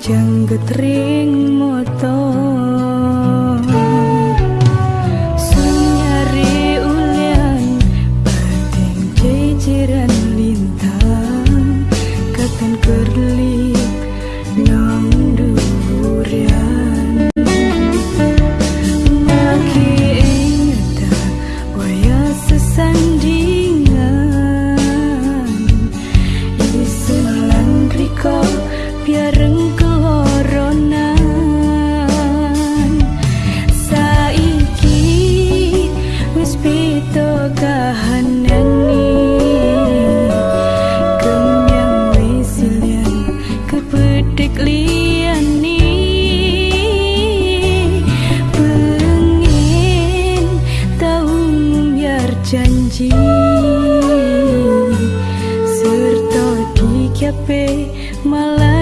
jangget ring motor dikape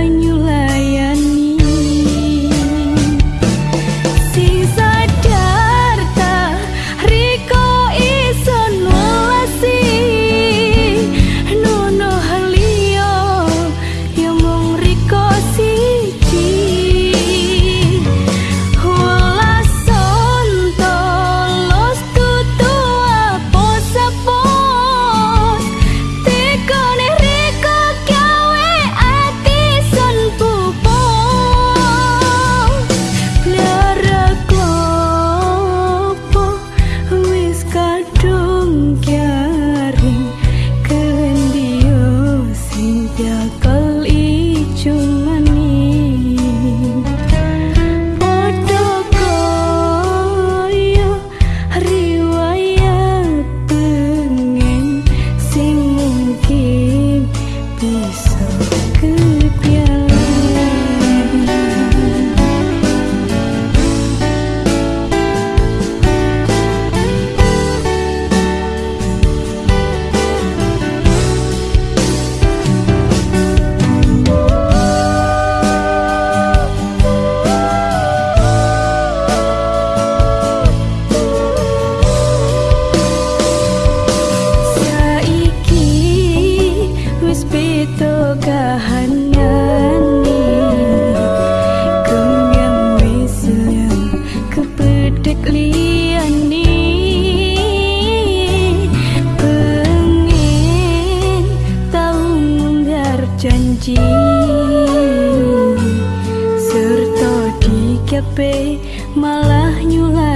capek malah nyulai.